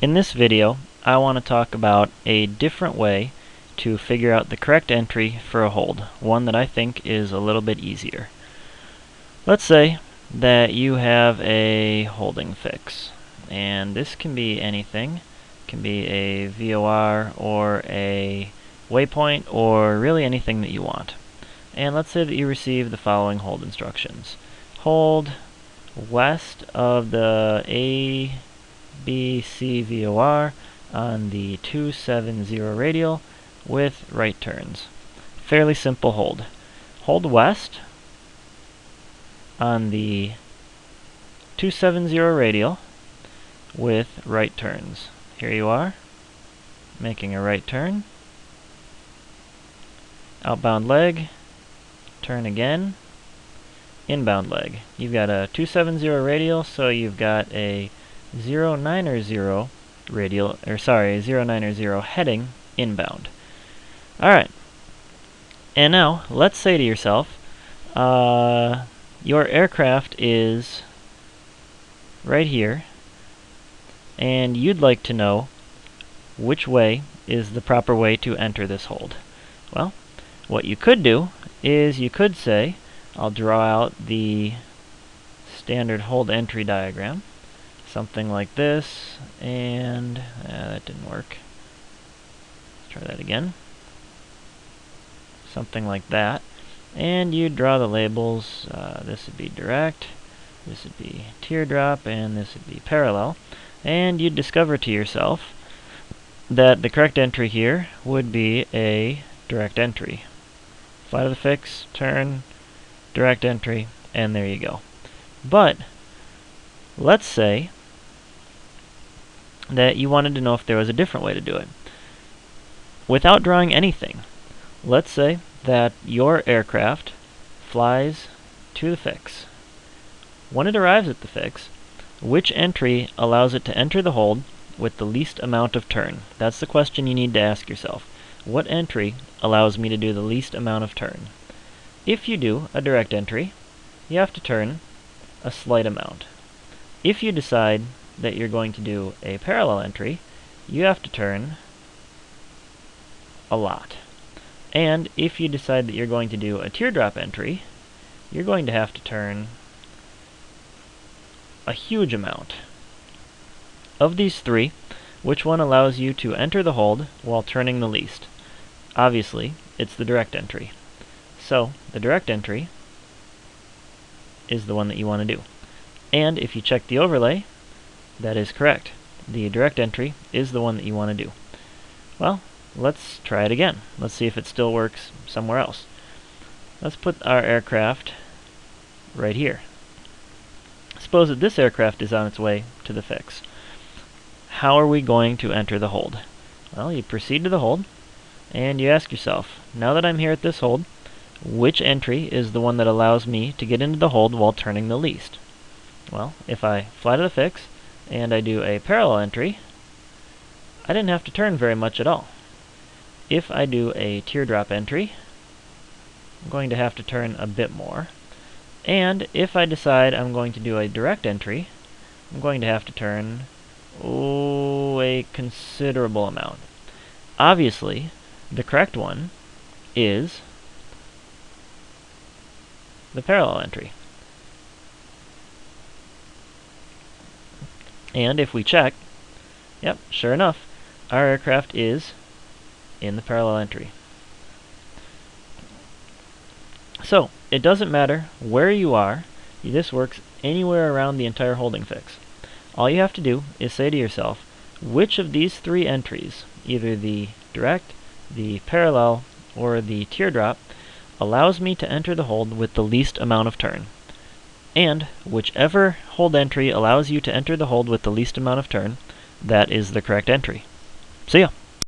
In this video, I want to talk about a different way to figure out the correct entry for a hold, one that I think is a little bit easier. Let's say that you have a holding fix, and this can be anything. It can be a VOR or a waypoint or really anything that you want. And let's say that you receive the following hold instructions. Hold west of the A BCVOR on the 270 radial with right turns. Fairly simple hold. Hold west on the 270 radial with right turns. Here you are, making a right turn. Outbound leg, turn again, inbound leg. You've got a 270 radial, so you've got a 090 radial, or sorry, 090 heading inbound. Alright. And now, let's say to yourself, uh, your aircraft is right here, and you'd like to know which way is the proper way to enter this hold. Well, what you could do is you could say, I'll draw out the standard hold entry diagram something like this, and uh, that didn't work. Let's try that again. Something like that. And you draw the labels. Uh, this would be direct, this would be teardrop, and this would be parallel. And you'd discover to yourself that the correct entry here would be a direct entry. Fly to the fix, turn, direct entry, and there you go. But let's say that you wanted to know if there was a different way to do it. Without drawing anything, let's say that your aircraft flies to the fix. When it arrives at the fix, which entry allows it to enter the hold with the least amount of turn? That's the question you need to ask yourself. What entry allows me to do the least amount of turn? If you do a direct entry, you have to turn a slight amount. If you decide that you're going to do a parallel entry, you have to turn a lot. And if you decide that you're going to do a teardrop entry, you're going to have to turn a huge amount. Of these three, which one allows you to enter the hold while turning the least? Obviously, it's the direct entry. So, the direct entry is the one that you want to do. And if you check the overlay, that is correct. The direct entry is the one that you want to do. Well, let's try it again. Let's see if it still works somewhere else. Let's put our aircraft right here. Suppose that this aircraft is on its way to the fix. How are we going to enter the hold? Well, you proceed to the hold, and you ask yourself, now that I'm here at this hold, which entry is the one that allows me to get into the hold while turning the least? Well, if I fly to the fix, and I do a parallel entry, I didn't have to turn very much at all. If I do a teardrop entry, I'm going to have to turn a bit more. And if I decide I'm going to do a direct entry, I'm going to have to turn, oh, a considerable amount. Obviously, the correct one is the parallel entry. And if we check, yep, sure enough, our aircraft is in the parallel entry. So, it doesn't matter where you are, this works anywhere around the entire holding fix. All you have to do is say to yourself, which of these three entries, either the direct, the parallel, or the teardrop, allows me to enter the hold with the least amount of turn and whichever hold entry allows you to enter the hold with the least amount of turn, that is the correct entry. See ya!